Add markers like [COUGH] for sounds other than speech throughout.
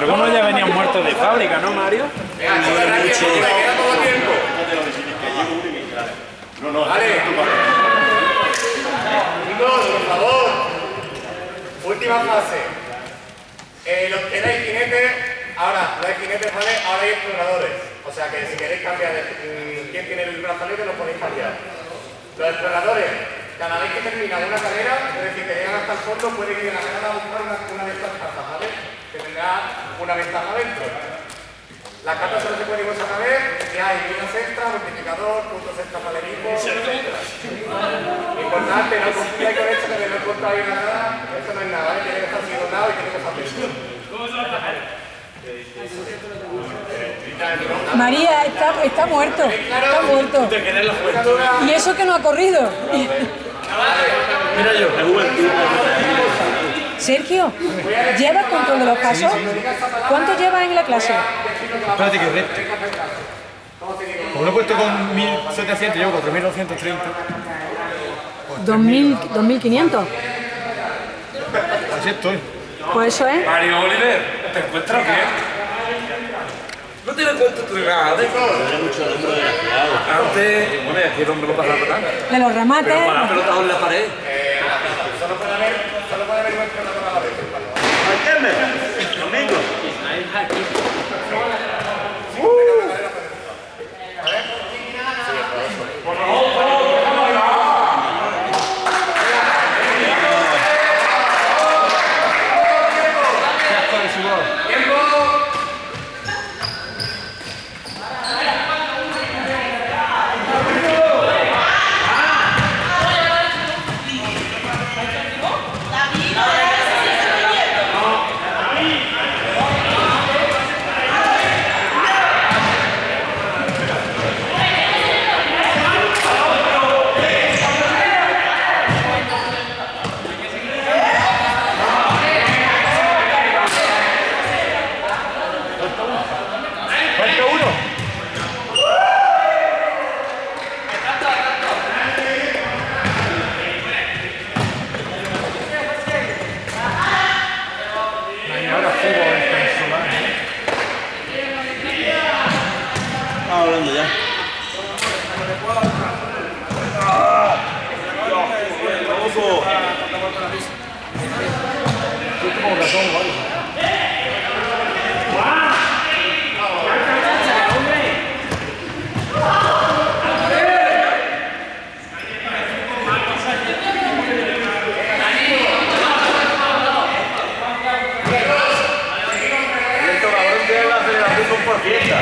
Algunos ya venían muertos de fábrica, ¿no, Mario? Venga, chicos, rápido, porque me queda poco tiempo. Vale. Chicos, por favor. Última fase. Eh, los que jinetes, ahora, no hay jinetes, ¿vale? Ahora hay exploradores. O sea que si queréis cambiar mm, quién tiene el brazalete, lo podéis cambiar. Los exploradores, cada vez que terminan una carrera, es decir, que llegan hasta el fondo, pueden ir a la carrera a buscar una de estas cartas, ¿vale? Que una ventaja dentro. Las cartas solo se pueden usar una vez, ya hay vidas extra, multiplicador, puntos extra para el equipo, etc. Importante, no confundáis con esto que de no ahí nada, eso no es nada, ¿eh? tiene que estar signado y tiene que estar listo. María está, está muerto. Está muerto. La. Y eso que no ha corrido. Mira yo, es juventud. Sergio, ¿llevas control de los pasos? ¿Cuánto llevas en la clase? Espérate que recto. Como lo he puesto con 1700, llevo 4930. 2000, 2500. Así estoy. Pues eso es. Mario Oliver, ¿te encuentras bien? ¿No te das cuenta tú de nada? De... Antes, bueno, aquí el hombre lo pasa la pelota. De los remates. Pero para la pelota en la pared. Solo puede haber, solo puede haber un explorador a la vez. Domingo. Falta uno. Ay, ahora fútbol venezolano. Estamos hablando ya. Yo tengo razón, vale. El cabrón tiene la aceleración por fiesta.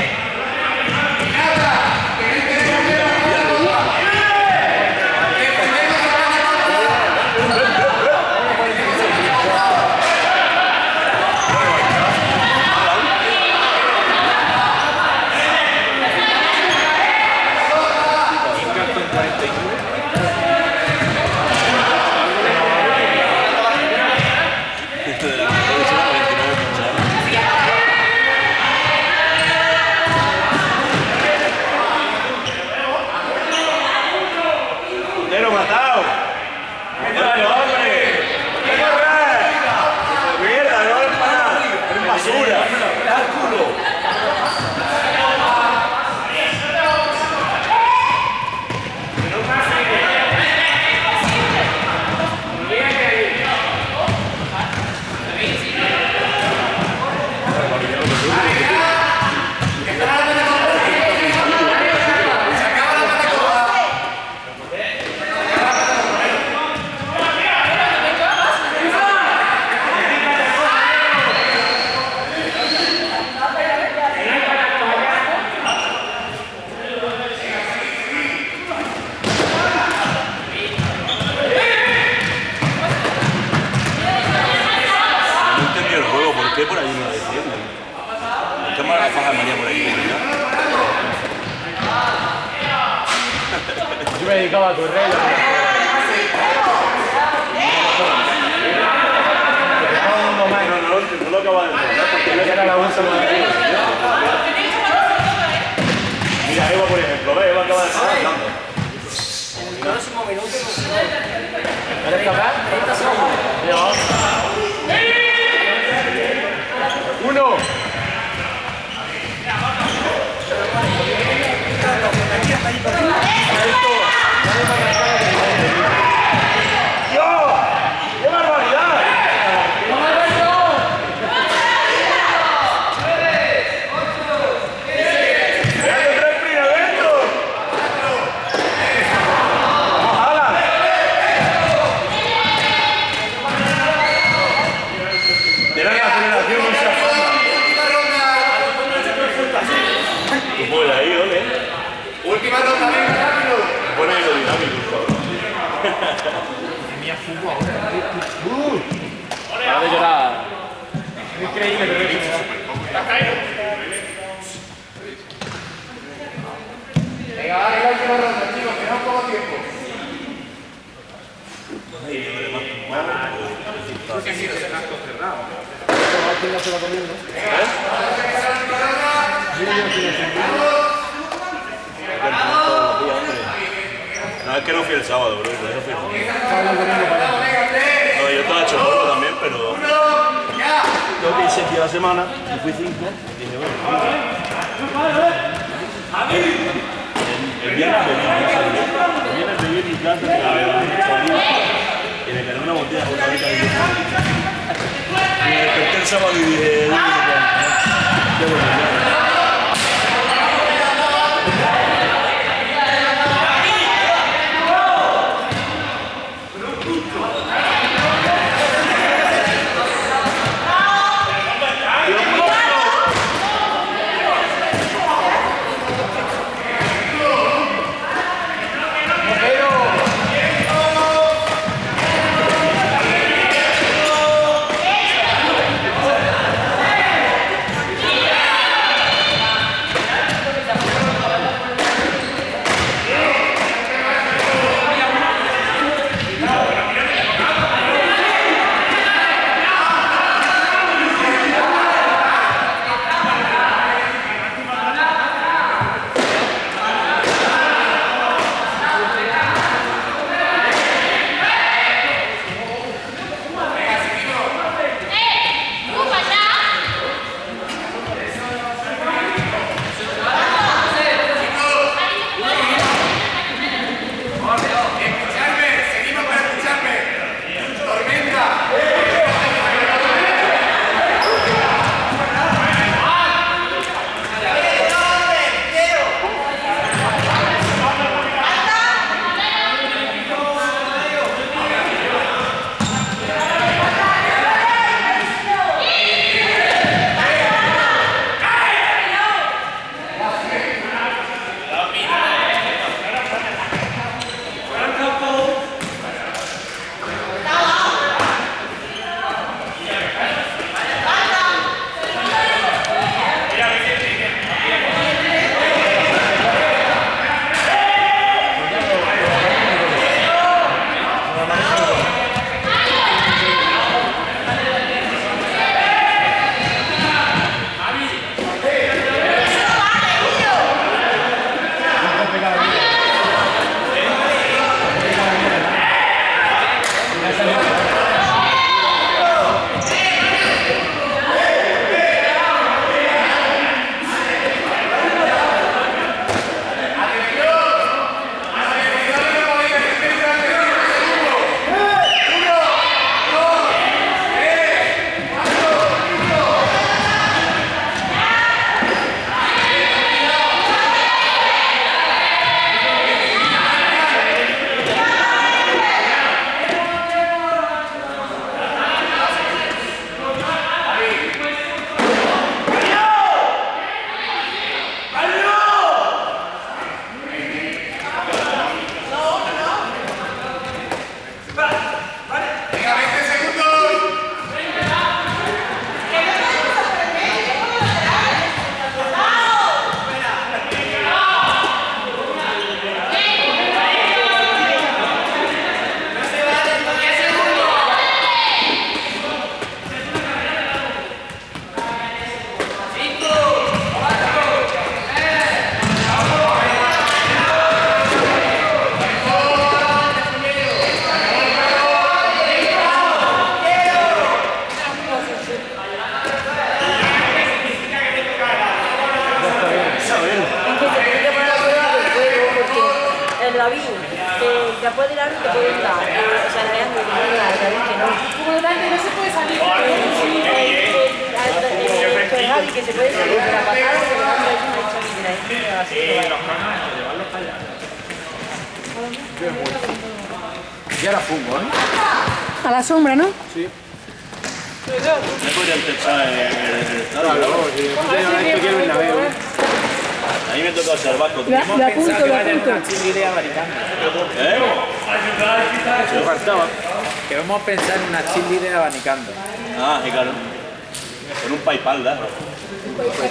Puntero matado. ¡Dale, hombre! ¡Qué correr! ¡Mierda, no vale para nada! ¡Es basura! ¡Da el culo! No el juego, ¿por qué por ahí no lo defienden? ¿Qué mala faja de María por ahí? Yo me dedicaba a correr. Más. No, no, no lo acabo de entender. porque Y era la bolsa más. Mira, Eva, por ejemplo, ve, Eva acaba de estar hablando. ¿Eres capaz? Ya va. Uno. ¡Qué barbaridad! Mira la aceleración y esa Tú puedes ahí, ole. Última venga, rápido. Pone aerodinámico, por favor. Para de llorar. Increíble, pero es Venga, vale, la última ronda, chicos, que no poco tiempo. No, es que no fui el sábado, bro. Eso fui. No, yo estaba también, pero. Yo que la semana y fui cinco. Dije, bueno. El, viernes casa. El viernes mi casa, la y me quedé una botella de vodka de Y me desperté el sábado y dije, "Uy, qué bueno, vaya. Y ahora fútbol, ¿no? A la sombra, ¿no? Me podrían techar en el estadio. Esto quiero ir a mí me toca observar con Lo, lo apunto, lo apunto. ¿Eh? Me faltaba. Que vamos a pensar en una cheerleader abanicando. Ah, sí, claro. Con un paypal, ¿da? Paypal,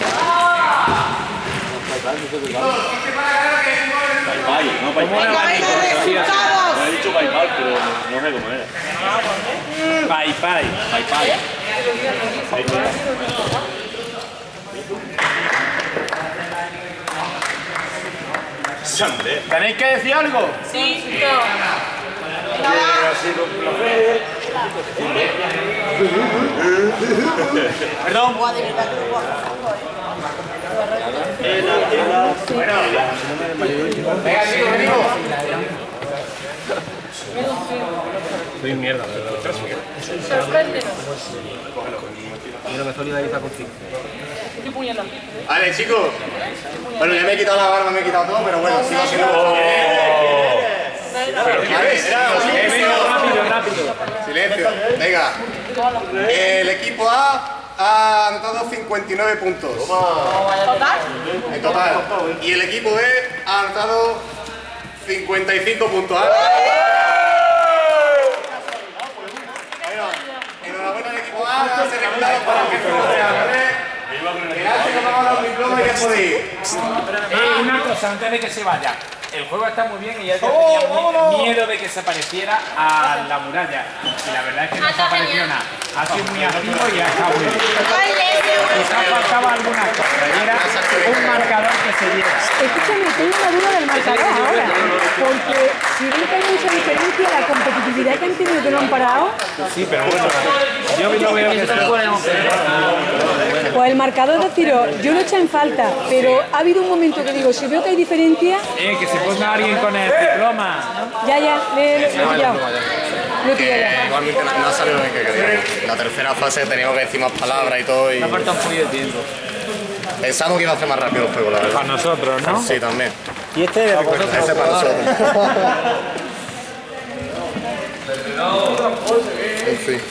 no paypal. He dicho paypal, pero no sé cómo era. Paypal. Sande. ¿Tenéis que decir algo? Sí. Perdón. Venga, chicos, venimos. Soy mierda, la verdad. Sorpréndenos. Quiero me solidariza contigo. Vale, chicos. Bueno, ya me he quitado la barba, me he quitado todo, pero bueno, sigo siendo... Vale, silencio. Rápido, rápido. Silencio. Venga. El equipo A ha anotado 59 puntos. ¿Total? En total. Y el equipo B ha anotado 55 puntos. ¿ah? Bueno, enhorabuena al equipo A, se reclutado para que ¿vale? Gracias, nos vamos a dar un diploma y ya podéis. Eh, una cosa, antes de que se vaya. El juego está muy bien y ya yo ¡Oh, tenía vámonos! miedo de que se pareciera a la muralla. Y la verdad es que no se ha parecido nada. Ha sido muy activo y ha estado muy bien. Quizás faltaba alguna cosa. Y era un marcador que se diera. Escúchame, tengo una duda del marcador ahora. Porque si ven que hay mucha diferencia, la competitividad que han tenido que no han parado, Sí, pero bueno. Yo lo veo que se pues el marcador de tiro, yo lo he hecho en falta, pero ha habido un momento que digo, si veo que hay diferencia, Eh, que se ponga alguien con el diploma. ya, ya, le, le- he pillado ya. Igualmente no, no ha salido bien que queríamos. La tercera fase teníamos que decir más palabras y todo y falta un poquito de tiempo. pensamos que iba a hacer más rápido el juego, la verdad. Para nosotros, ¿no? Sí, también. Y este de Ese para nosotros. [LAUGHS] [LAUGHS] en fin.